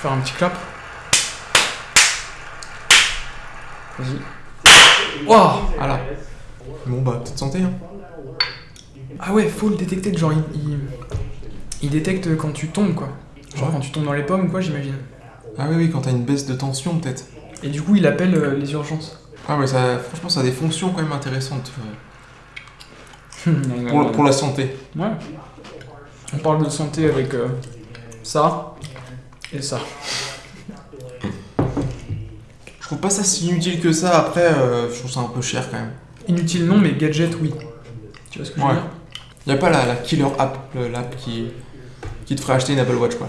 Faire un petit clap. Vas-y. Waouh Voilà. Bon bah, peut-être santé, hein. Ah ouais, faut le détecter, genre il, il, il détecte quand tu tombes quoi. Genre Ouais. quand tu tombes dans les pommes ou quoi, j'imagine. Ah oui, oui, quand t'as une baisse de tension, peut-être. Et du coup, il appelle euh, les urgences. Ah mais ça, franchement, ça a des fonctions quand même intéressantes euh, pour, pour la santé. Ouais. On parle de santé avec euh, ça et ça. Je trouve pas ça si inutile que ça, après, euh, je trouve ça un peu cher quand même. Inutile non, mais gadget oui. Tu vois ce que je veux Ouais. dire? Y a pas la, la killer app, l'app qui, qui te ferait acheter une Apple Watch, quoi.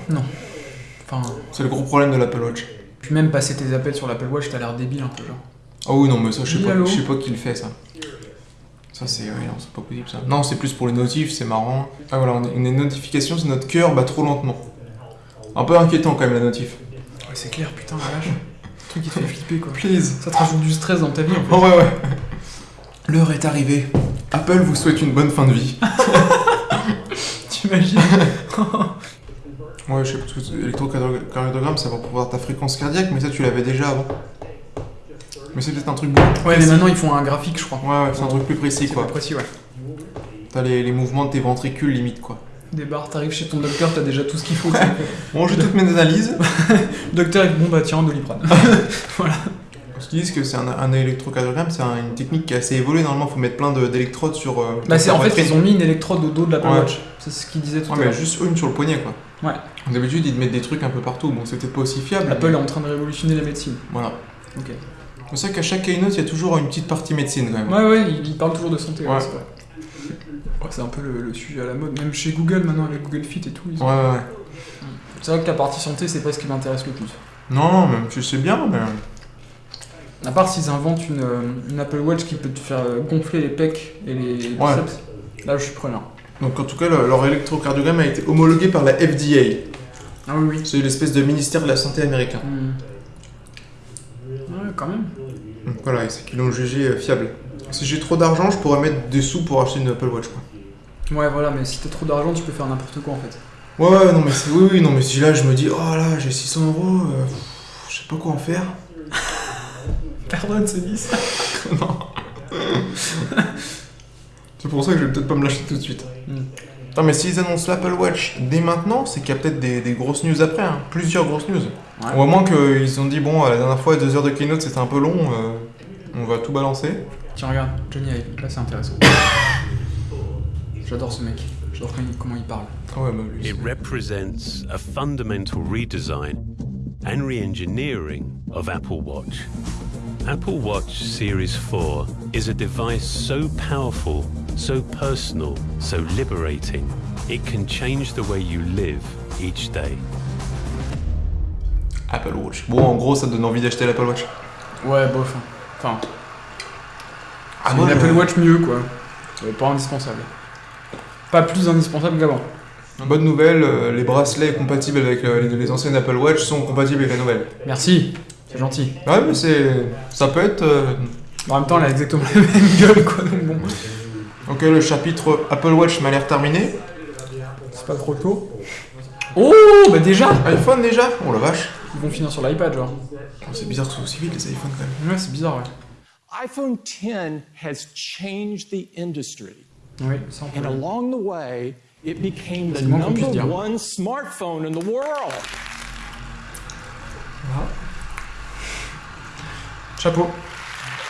Enfin, C'est le gros problème de l'Apple Watch. puis même passer tes appels sur l'Apple Watch, t'as l'air débile un peu genre. Ah oui, non, mais ça, je sais pas, je sais pas qui le fait, ça. Ça, c'est. Oui, non, c'est pas possible, ça. Non, c'est plus pour les notifs, c'est marrant. Ah voilà, on a une notification, c'est notre cœur bat trop lentement. Un peu inquiétant quand même, la notif. Ouais, c'est clair, putain, la vache. Un truc qui te fait flipper quoi. Please. Ça te rajoute du stress dans ta vie en fait. Oh ouais, ouais. L'heure est arrivée. Apple vous souhaite une bonne fin de vie. T'imagines Ouais, je sais pas, l'électrocardiogramme, ça va pour voir ta fréquence cardiaque, mais ça, tu l'avais déjà avant. Mais c'est peut-être un truc beaucoup plus Ouais, mais maintenant ils font un graphique, je crois. Ouais, ouais, c'est un truc plus précis, quoi. plus précis, ouais. T'as les, les mouvements de tes ventricules, limite, quoi. Des barres, t'arrives chez ton docteur, t'as déjà tout ce qu'il faut. Bon, j'ai toutes mes analyses. docteur, il dit, bon bah tiens, doliprane. Parce qu'ils disent que c'est un, un électrocardiogramme, c'est un- une technique qui est assez évoluée. Normalement, faut mettre plein de- d'électrodes sur. euh, bah c'est en fait, ils ont mis une électrode au dos de l'Apple Ouais. Watch. C'est ce qu'il disait tout Ouais, à mais l'heure. juste une sur le poignet, quoi. Ouais. D'habitude, ils te mettent des trucs un peu partout. Bon, c'est peut-être pas aussi fiable. Apple mais- est en train de révolutionner la médecine. Voilà. Ok. C'est ça qu'à chaque keynote, il y a toujours une petite partie médecine, quand même. Ouais, ouais, il, il parle toujours de santé. ouais, Ouais. c'est un peu le, le sujet à la mode. Même chez Google maintenant, avec Google Fit et tout. ils ont- Ouais, ouais. C'est vrai que la partie santé, c'est pas ce qui m'intéresse le plus. Non, même, je sais bien, mais. À part s'ils inventent une, euh, une Apple Watch qui peut te faire euh, gonfler les pecs et les Ouais. Là, je suis preneur. Donc, en tout cas, le- leur électrocardiogramme a été homologué par la FDA. Ah oui, oui. C'est l'espèce de ministère de la Santé américain. Hmm. Ouais, quand même. Donc voilà, c'est qu'ils l'ont jugé euh, fiable. Si j'ai trop d'argent, je pourrais mettre des sous pour acheter une Apple Watch, quoi. Ouais, voilà, mais si t'as trop d'argent, tu peux faire n'importe quoi en fait. Ouais, ouais, non, mais c'est. Oui, oui, non, mais si là, je me dis, oh là, j'ai 600 euros, euh, je sais pas quoi en faire. Pardonne, c'est 10. non. c'est pour ça que je vais peut-être pas me l'acheter tout de suite. Hmm. Non, mais s'ils annoncent l'Apple Watch dès maintenant, c'est qu'il y a peut-être des, des grosses news après, hein. plusieurs grosses news. Ouais. Ou à moins qu'ils ont dit, bon, la dernière fois, deux heures de keynote, c'était un peu long, euh, on va tout balancer. Tiens, regarde, Johnny là c'est intéressant. J'adore ce mec. J'adore comment il parle. Ah ouais, bah lui. It represents a fundamental redesign and re engineering of Apple Watch. Apple Watch Series 4 is a device so powerful, so personal, so liberating, it can change the way you live each day. Apple Watch. Bon, en gros, ça te donne envie d'acheter l'Apple Watch. Ouais, bof. hein. Enfin, Ah, une Apple Watch mieux quoi. Pas indispensable. Pas plus indispensable qu'avant. Bonne nouvelle, euh, les bracelets compatibles avec euh, les, les anciennes Apple Watch sont compatibles avec la nouvelle. Merci, c'est gentil. Ouais, mais c'est. Ça peut être. euh, En même temps, elle a exactement la même gueule quoi, donc bon. Ok, le chapitre Apple Watch m'a l'air terminé. C'est pas trop tôt. Oh, bah déjà iPhone déjà Oh la vache. Ils vont finir sur l'iPad, genre. Oh, c'est bizarre que ce soit aussi vite les iPhones quand même. Ouais, c'est bizarre, ouais. iPhone 10 has changed the industry. Oui, And along the way, it became the number one smartphone in the world. Chapeau.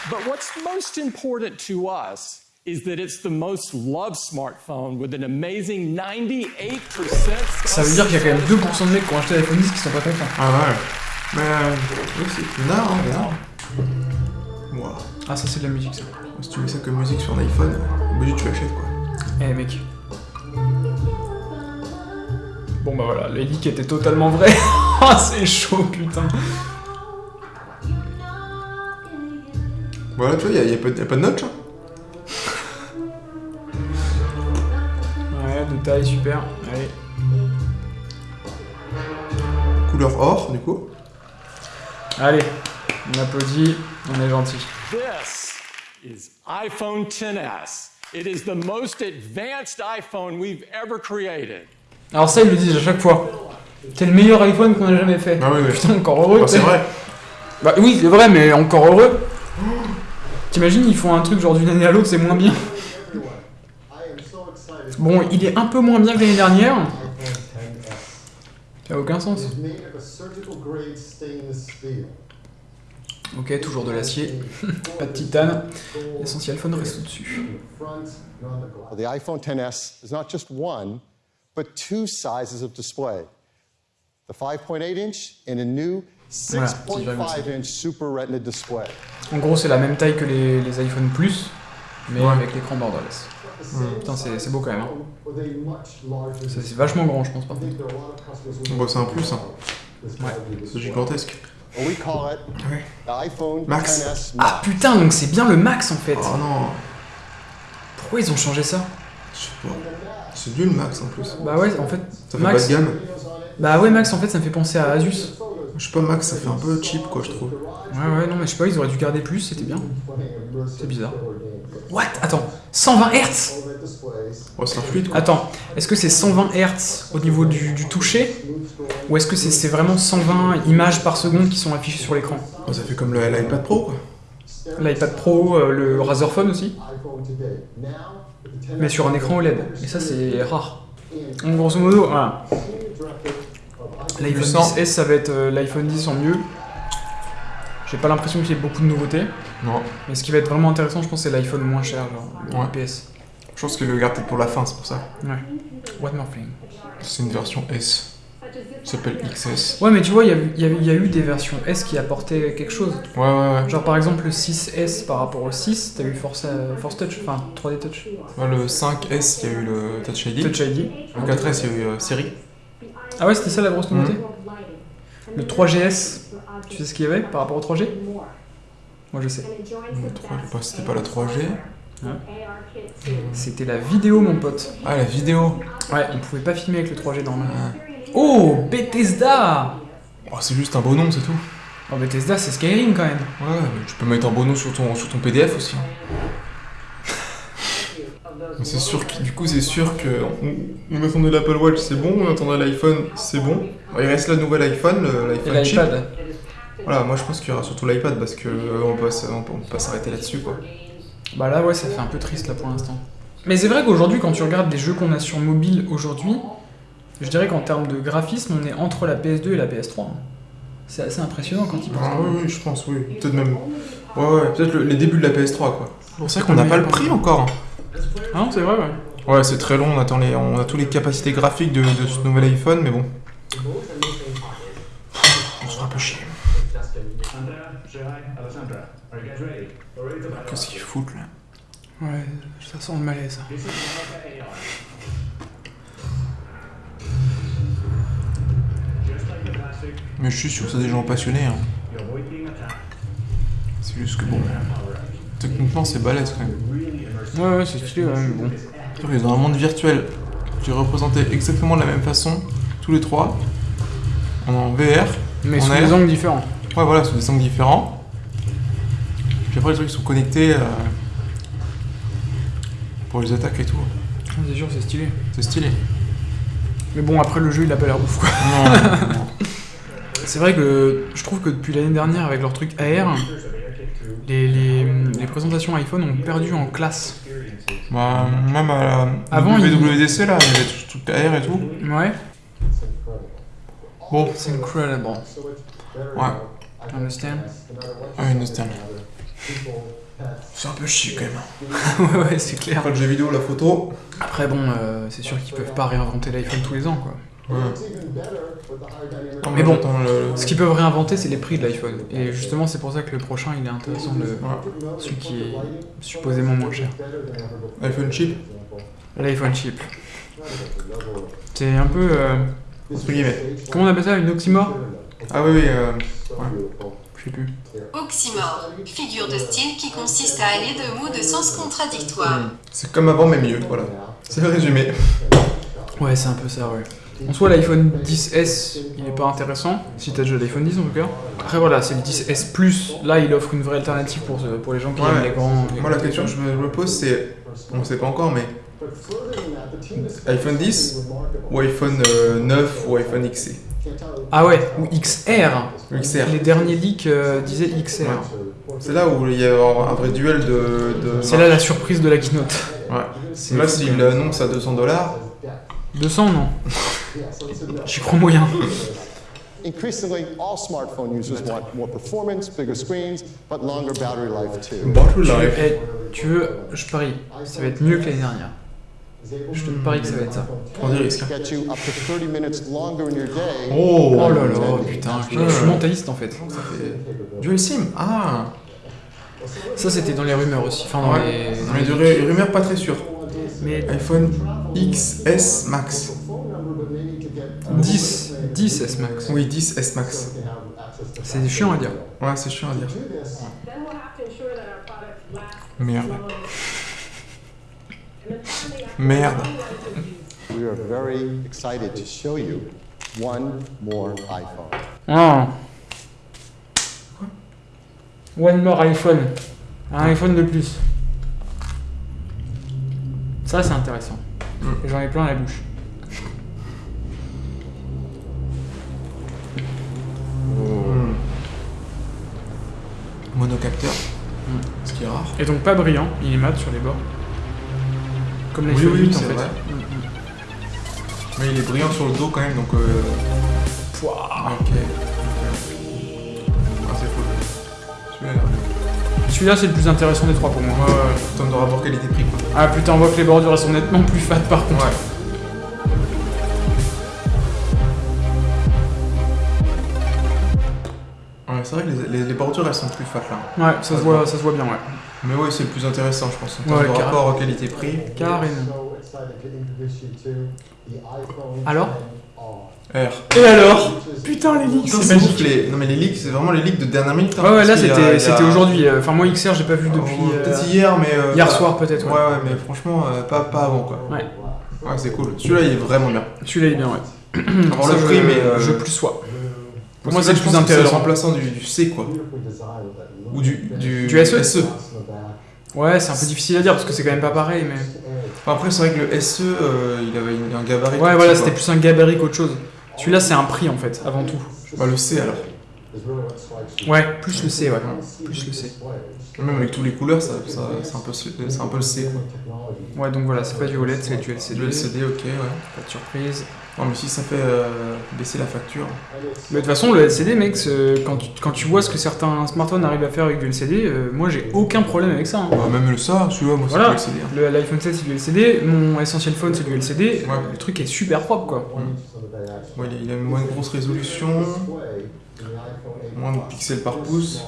But what's most important to us is that it's the most loved smartphone with an amazing 98% Ça veut dire qu'il y a quand même 2% de mecs qui ont acheté l'iPhone 10 qui sont pas contents. Ah ouais. Mais. euh, oui, c'est bizarre, hein, bizarre. Wow. Ah, ça c'est de la musique ça. Si tu mets ça comme musique sur un iPhone, obligé tu l'achètes quoi. Eh mec. Bon bah voilà, les leaks étaient totalement vrais. Ah c'est chaud putain. Voilà, tu vois, il n'y a, y a pas de- notch. hein. Ouais, de taille super. Allez. Couleur or, du coup. Allez, on applaudit, on est gentil. This is iPhone 10s. It is the most advanced iPhone we've ever created. Alors ça ils le disent à chaque fois. C'est le meilleur iPhone qu'on a jamais fait. Ah oui, oui. Putain, encore heureux. Bah, c'est vrai. Bah oui, c'est vrai, mais encore heureux. T'imagines, ils font un truc genre d'une année à l'autre, c'est moins bien. Bon, il est un peu moins bien que l'année dernière. Ça a aucun sens. Ok, toujours de l'acier, pas de titane. L'essentiel phone reste au-dessus. The iPhone XS is not just one, but two sizes of display. The 5.8 inch and a new Voilà, petit 6.5 inch Super Retina display. En gros, c'est la même taille que les, les iPhone Plus, mais Ouais. avec l'écran borderless. Putain, c'est c'est beau quand même. hein. Ça, C'est vachement grand, je pense pas. Bon, c'est un plus, hein. C'est gigantesque. Well, we call it Ouais. the iPhone Max. Ah putain, donc c'est bien le max en fait. Oh non, Pourquoi ils ont changé ça? Je sais pas. C'est nul Max en plus. Bah ouais, en fait, Ça fait Max. pas de gamme. Bah ouais, Max, en fait, ça me fait penser à Asus. Je sais pas, Max, ça fait un peu cheap quoi, je trouve. Ouais, ouais, non, mais je sais pas, ils auraient dû garder plus, c'était bien. C'est bizarre. What? Attends, 120 Hz Oh, c'est un fluide quoi. Attends, est-ce que c'est 120 Hz au niveau du, du toucher? Ou est-ce que c'est vraiment 120 images par seconde qui sont affichées sur l'écran? Oh, ça fait comme l'iPad Pro quoi. L'iPad Pro, euh, le Razer Phone aussi, mais sur un écran OLED. Et ça, c'est rare. Donc, grosso modo, voilà. L'iPhone 800. 10S, ça va être euh, l'iPhone 10 en mieux. J'ai pas l'impression qu'il y ait beaucoup de nouveautés. Non. Mais ce qui va être vraiment intéressant, je pense, c'est l'iPhone moins cher, genre le Ouais. IPS. Je pense qu'il le garde peut-être pour la fin, c'est pour ça. Ouais. One more thing. C'est une version S. S'appelle XS. Ouais, mais tu vois, il y, a eu- il y y a eu des versions S qui apportaient quelque chose. Ouais, ouais, ouais. Genre par exemple le 6S par rapport au 6, t'as eu Force, euh, Force Touch, enfin 3D Touch. Ouais, le 5S, il y a eu le Touch ID. Touch ID. Le 4S, il y a eu euh, Siri. Ah ouais, c'était ça la grosse nouveauté Le 3GS, tu sais ce qu'il y avait par rapport au 3G Moi je sais. Le 3, je sais pas, c'était pas la 3G. C'était la vidéo mon pote. Ah, la vidéo. Ouais, on pouvait pas filmer avec le 3G dans le... Oh Bethesda Oh, c'est juste un beau nom, c'est tout. Oh Bethesda c'est Skyrim quand même. Ouais, mais tu peux mettre un beau nom sur ton, sur ton PDF aussi. C'est sûr que, du coup, c'est sûr que on, on attendait l'Apple Watch, c'est bon, on attendait l'iPhone, c'est bon. Bon, il reste la nouvelle iPhone, l'iPhone chip. l'iPad. Voilà, moi je pense qu'il y aura surtout l'iPad parce que euh, on peut, pas s- on peut- on peut pas s'arrêter là-dessus quoi. Bah là ouais ça fait un peu triste là pour l'instant. Mais c'est vrai qu'aujourd'hui quand tu regardes les jeux qu'on a sur mobile aujourd'hui, je dirais qu'en termes de graphisme on est entre la PS2 et la PS3. hein. C'est assez impressionnant quand il pense. Ah, oui, oui, je pense, oui. Peut-être même. Ouais, ouais, peut-être le- les débuts de la PS3 quoi. C'est pour ça qu'on n'a pas le prix encore. Ah non c'est vrai ouais. Ouais, c'est très long, on attend les, on a toutes les capacités graphiques de, de ce nouvel iPhone, mais bon. On se fera un peu chier. Qu'est-ce qu'ils foutent là? Ouais, ça sent le malaise. Mais je suis sûr que c'est des gens passionnés. Hein. C'est juste que bon. Techniquement, c'est balèze quand même. Ouais ouais c'est stylé ouais, mais bon. Qu'ils ont un monde virtuel qui est représenté exactement de la même façon, tous les trois, en VR. Mais sous des angles différents. Ouais, voilà, sous des angles différents. Puis après, les trucs sont connectés euh, pour les attaques et tout. C'est sûr c'est stylé. C'est stylé. Mais bon après le jeu il a pas l'air ouf quoi. Non, C'est vrai que je trouve que depuis l'année dernière avec leur truc AR, les, les, les présentations iPhone ont perdu en classe. bah, même à la Avant, il- WWDC, là, il y avait tout, tout AR et tout. Ouais. Bon, C'est incredible. ouais. Understand Ah, nostalgie. C'est un peu chier quand même. ouais ouais c'est clair. Après le jeu vidéo, la photo. Après bon euh, c'est sûr qu'ils peuvent pas réinventer l'iPhone tous les ans quoi. Non, Mais bon, le- Ce qu'ils peuvent réinventer, c'est les prix de l'iPhone. Et justement, c'est pour ça que le prochain, il est intéressant, Ouais. celui qui est supposément moins cher. iPhone chip, L'iPhone cheap. C'est un peu... euh, entre guillemets. comment on appelle ça Une oxymore? Ah oui, oui, euh, Je sais plus. Oxymore, figure de style qui consiste à allier deux mots de sens contradictoires. c'est comme avant, mais mieux, voilà. C'est le résumé. Ouais, c'est un peu ça, ouais. En soi, l'iPhone 10S, il est pas intéressant, si t'as déjà l'iPhone 10 en tout cas. Après voilà, c'est le 10S Plus, là il offre une vraie alternative pour, pour les gens qui Ouais. aiment les grands... les Moi, la question que je me, pose, c'est. On sait pas encore, mais iPhone 10 ou iPhone euh, 9 ou iPhone XC Ah ouais, ou XR. XR. Les derniers leaks euh, disaient XR. C'est là où il y a un vrai duel de. de C'est là la surprise de la keynote. Ouais. Là, s'il l'annonce à 200 dollars, 200 non J'y crois moyen. Increasingly, all smartphone users want more performance, bigger screens, but longer battery life too. battery Tu veux, life. eh, tu veux, je parie, ça va être mieux que l'année dernière. Je te parie que ça va être ça. Prends des risques. hein. Get you up to 30 minutes longer in your day. Oh, Oh là là, putain, je, je suis mentaliste en fait. Dual SIM Ah Ça c'était dans les rumeurs aussi. Enfin, dans Ouais. les. dans Mais les de leaks. ru- rumeur pas très sûre. Mais iPhone XS Max. 10, 10 S Max. Oui, 10 S Max. C'est chiant à dire. Ouais, c'est chiant à dire. Merde. Merde. We are very excited to show you one more iPhone. Ah. One more iPhone. Un iPhone de plus. Ça c'est intéressant. Mm. J'en ai plein à la bouche. Monocapteur. Mm. Ce qui est rare. Et donc pas brillant, il est mat sur les bords. Comme Oui, l'iPhone oui, 8 en c'est fait. vrai. Mm, mm. Mais il est brillant sur le dos quand même, donc. Euh... Pouah. Ok. Ah, c'est cool. Celui-là, c'est le plus intéressant des trois pour moi. Ouais, de rapport qualité-prix quoi. Ah putain on voit que les bordures elles sont nettement plus fat par contre. Ouais. C'est vrai que les, les- les bordures elles sont plus fat là. Ouais, ça se voit, ça se voit bien ouais. Mais ouais, c'est le plus intéressant, je pense. En termes Ouais, de rapport qualité-prix. Carrément. Alors 10R. R. Et alors? Putain les leaks, c'est magique. les... Non mais les leaks, c'est vraiment les leaks de dernière minute. hein, Ouais ouais là c'était a- aujourd'hui. euh, Enfin moi XR j'ai pas vu Oh, depuis. euh, Peut-être hier, mais. euh, Hier soir peut-être Ouais, ouais. ouais, mais franchement, euh, pas, pas avant quoi. Ouais. Ouais, c'est cool. Celui-là, il est vraiment bien. Celui-là il est bien ouais. Ça, le prix, mais. euh, Je plus sois. Pour moi, c'est c'est le le plus intéressant. remplaçant du, du C quoi. Ou du, du, Du SE. SE. Ouais c'est un peu difficile à dire parce que c'est quand même pas pareil mais. Enfin, après, c'est vrai que le SE, euh, il avait un gabarit. Ouais voilà c'était plus un gabarit qu'autre chose. Celui-là c'est un prix en fait avant tout. Bah, le C alors. Ouais plus le C ouais. Plus le C. Même avec toutes les couleurs, ça, ça- c'est un, peu c'est un peu le C quoi. Ouais donc voilà c'est pas du OLED c'est du LCD. LCD, ok, ouais. Pas de surprise. Non, mais si ça fait euh, baisser la facture. Mais de toute façon, le LCD, mec, quand tu, quand tu vois ce que certains smartphones arrivent à faire avec du LCD, euh, moi j'ai aucun problème avec ça. hein. Bah, même le ça, celui-là, moi, c'est Voilà. le LCD. hein. L'iPhone 7 c'est du LCD, mon Essential Phone c'est du LCD, Ouais. le truc est super propre quoi. Ouais, il a- il a une moins grosse résolution, moins de pixels par pouce.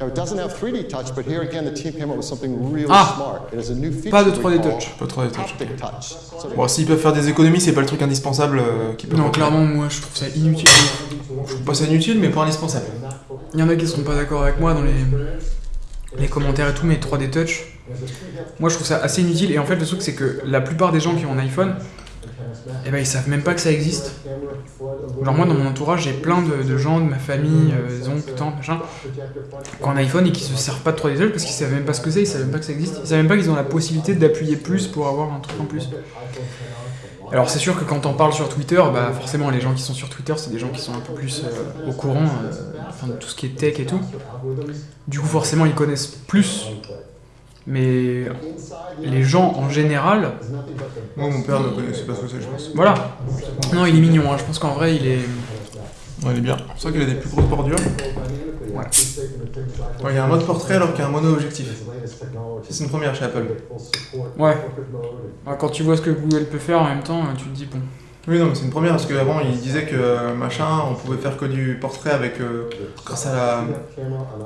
Now, it doesn't have 3D touch, but here again, the team came up with something really Ah. smart. It has a new feature Pas de we 3D call touch. Pas trop des trucs. haptic touch. So Bon, s'ils peuvent faire des économies, c'est pas le truc indispensable euh, qu'ils peuvent Non, faire. clairement, moi je trouve ça inutile. Je trouve pas ça inutile, mais pas indispensable. Il y en a qui seront pas d'accord avec moi dans les, les commentaires et tout, mais 3D Touch, moi je trouve ça assez inutile. Et en fait, le truc c'est que la plupart des gens qui ont un iPhone, eh ben ils savent même pas que ça existe. Genre moi dans mon entourage j'ai plein de, gens de ma famille, euh, des oncles, tantes, machin, qui ont un iPhone et qui se servent pas de 3D Touch parce qu'ils savent même pas ce que c'est, ils savent même pas que ça existe, ils savent même pas qu'ils ont la possibilité d'appuyer plus pour avoir un truc en plus. Alors c'est sûr que quand on parle sur Twitter, bah forcément les gens qui sont sur Twitter c'est des gens qui sont un peu plus euh, au courant euh, de tout ce qui est tech et tout. Du coup forcément ils connaissent plus. Mais les gens en général, Moi, mon père ne connaissait pas ce que c'est, je pense. voilà. Non il est mignon, hein. je pense qu'en vrai il est... Ouais, il est bien. C'est vrai qu'il a des plus grosses bordures. Ouais, il y a un mode portrait alors qu'il y a un mono-objectif. Ça, c'est une première chez Apple. Ouais. Ouais, Quand tu vois ce que Google peut faire en même temps, tu te dis bon. Oui, non, mais c'est une première parce qu'avant, il disait que euh, machin, on pouvait faire que du portrait avec euh, grâce à la,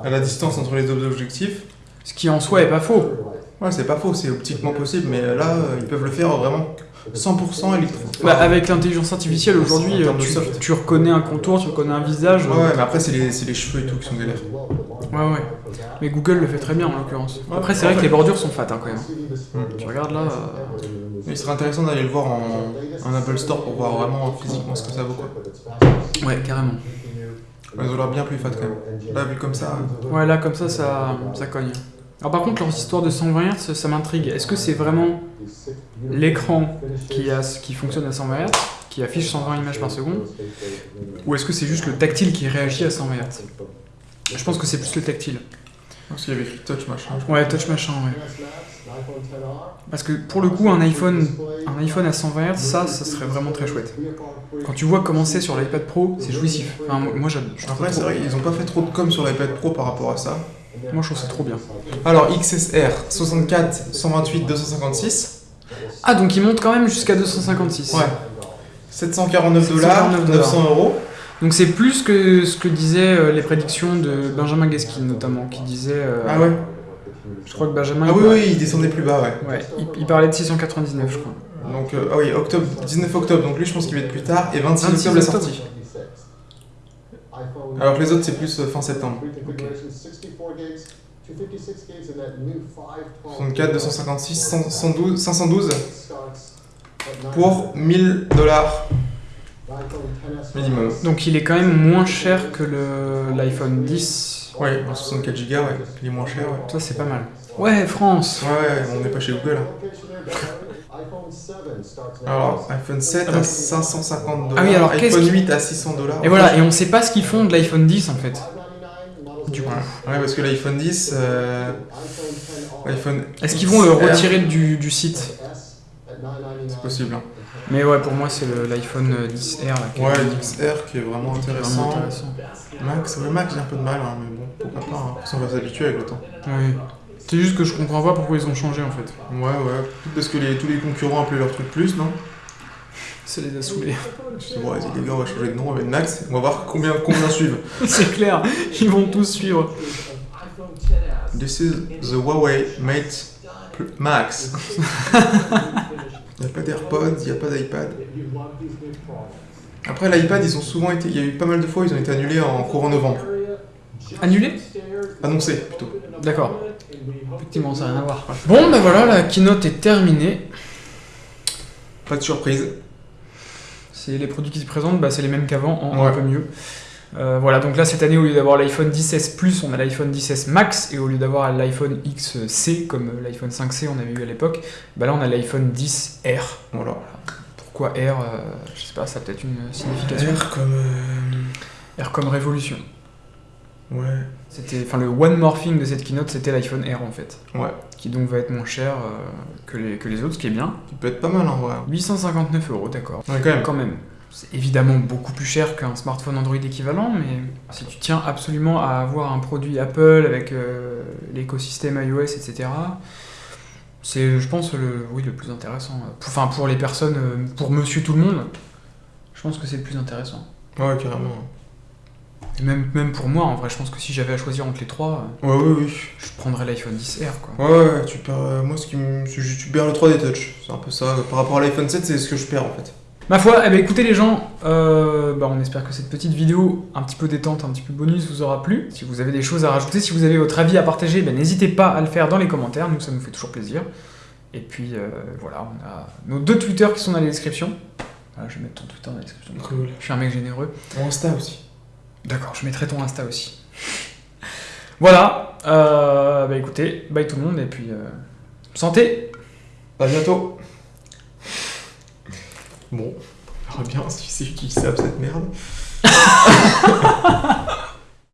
à la distance entre les deux objectifs. Ce qui en soi est pas faux. Ouais, c'est pas faux, c'est optiquement possible, mais là, euh, ils peuvent le faire vraiment 100% électro. Bah, avec l'intelligence artificielle aujourd'hui, de tu, reconnais un contour, tu reconnais un visage. Ouais, ouais, mais après, c'est les, c'est les cheveux et tout qui sont galères. Ouais, ouais. Mais Google le fait très bien en l'occurrence. Après, c'est vrai que les bordures sont fat hein, quand même. Tu regardes là. euh, il serait intéressant d'aller le voir en, en Apple Store pour voir vraiment physiquement ce que ça vaut, quoi. Ouais, carrément. Elles ont l'air bien plus fat quand même. Là, vu comme ça. Ouais, là, comme ça, ça, ça cogne. Alors, par contre, leur histoire de 120 Hz, ça m'intrigue. Est-ce que c'est vraiment l'écran qui, a- qui fonctionne à 120 Hz, qui affiche 120 images par seconde, ou est-ce que c'est juste le tactile qui réagit à 120 Hz Je pense que c'est plus le tactile. Parce qu'il y avait écrit touch machin. Ouais, touch machin, ouais. Parce que pour le coup, un iPhone, un iPhone à 120 Hz, ça, ça serait vraiment très chouette. Quand tu vois comment c'est sur l'iPad Pro, c'est jouissif. Enfin, moi, j'adore. Après, c'est vrai, ils ont pas fait trop de com sur l'iPad Pro par rapport à ça. Moi, je trouve ça trop bien. Alors, XSR 64, 128, 256. Ah, donc il monte quand même jusqu'à 256. Ouais. 749 dollars, 749 900 euros. Donc c'est plus que ce que disaient euh, les prédictions de Benjamin Gaskin notamment, qui disait. euh, Ah ouais Je crois que Benjamin. Ah oui, oui, il descendait plus bas, ouais. Ouais, il, il parlait de 699, je crois. Donc, euh, ah oui, octobre, 19 octobre, donc lui, je pense qu'il va être plus tard. Et 26, 26 octobre, la sortie. Alors que les autres, c'est plus euh, fin septembre. 64, 256, 100, 112, 512 pour 1000 dollars minimum. Donc il est quand même moins cher que le- l'iPhone 10. Ouais, en 64 Go, ouais, il est moins cher, ouais. Ça c'est pas mal. Ouais, France Ouais, ouais, on n'est pas chez Google. hein. Alors, iPhone 7 à 550 dollars, Ah oui, alors qu'est-ce iPhone qui- 8 à 600 dollars. Et voilà, et on sait pas ce qu'ils font de l'iPhone 10 en fait. Du coup. Ouais, parce que l'iPhone 10, euh, l'iPhone Est-ce qu'ils vont le retirer du, du site? C'est possible. hein. Mais ouais, pour moi c'est le- l'iPhone 10R là. qui est- Ouais, qui est vraiment qui est intéressant. vraiment intéressant. Max, ouais, Max, j'ai un peu de mal, hein, mais bon, pourquoi pas. Hein. Ça, on va s'habituer avec le temps. Oui. C'est juste que je comprends pas pourquoi ils ont changé en fait. Ouais, ouais. Peut-être parce que les, tous les concurrents appelaient leur truc plus, non? Ça les a saoulés. C'est bon, vas-y, les gars, on va changer de nom avec Max. On va voir combien, combien suivent. c'est clair, ils vont tous suivre. This is the Huawei Mate Max. Il n'y a pas d'AirPods, il n'y a pas d'iPad. Après, l'iPad, ils ont souvent été. Il y a eu pas mal de fois, ils ont été annulés en courant novembre. Annulé Annoncés, plutôt. D'accord. Effectivement, ça n'a rien à voir. Bon, bah voilà, la keynote est terminée. Pas de surprise. C'est les produits qui se présentent, bah, c'est les mêmes qu'avant, en Ouais. un peu mieux. Euh, voilà, donc là cette année, au lieu d'avoir l'iPhone 10S Plus, on a l'iPhone 10S Max, et au lieu d'avoir l'iPhone XC, comme euh, l'iPhone 5C on avait eu à l'époque, bah là on a l'iPhone 10R. Voilà. Pourquoi R euh, Je sais pas, ça a peut-être une signification. R comme. euh, R comme révolution. Ouais. C'était, enfin, le one morphing de cette keynote, c'était l'iPhone R en fait, Ouais. qui donc va être moins cher que, les, que les autres, ce qui est bien. Il peut être pas mal en vrai. 859 euros, d'accord. Ouais, quand même. Quand même. C'est évidemment beaucoup plus cher qu'un smartphone Android équivalent, mais si tu tiens absolument à avoir un produit Apple avec euh, l'écosystème iOS, etc., c'est, je pense, le, oui, le plus intéressant. Enfin, pour les personnes, euh, pour monsieur tout le monde, je pense que c'est le plus intéressant. Ouais, carrément. Et même, même pour moi, en vrai, je pense que si j'avais à choisir entre les trois, euh, Ouais, ouais, oui. je prendrais l'iPhone 10R, quoi. Ouais, ouais, tu perds. moi, ce qui me. Tu perds le 3D Touch. C'est un peu ça. Par rapport à l'iPhone 7, c'est ce que je perds en fait. Ma foi, eh ben, écoutez les gens, euh, bah, on espère que cette petite vidéo un petit peu détente, un petit peu bonus vous aura plu. Si vous avez des choses à rajouter, si vous avez votre avis à partager, ben, n'hésitez pas à le faire dans les commentaires, nous ça nous fait toujours plaisir. Et puis euh, voilà, on a nos deux Twitter qui sont dans la description. Voilà, je vais mettre ton Twitter dans la description. Cool. Je suis un mec généreux. Mon Insta aussi. D'accord, je mettrai ton Insta aussi. voilà, euh, bah écoutez, bye tout le monde et puis euh, santé À bientôt. Bon, on verra bien si c'est utilisable cette merde.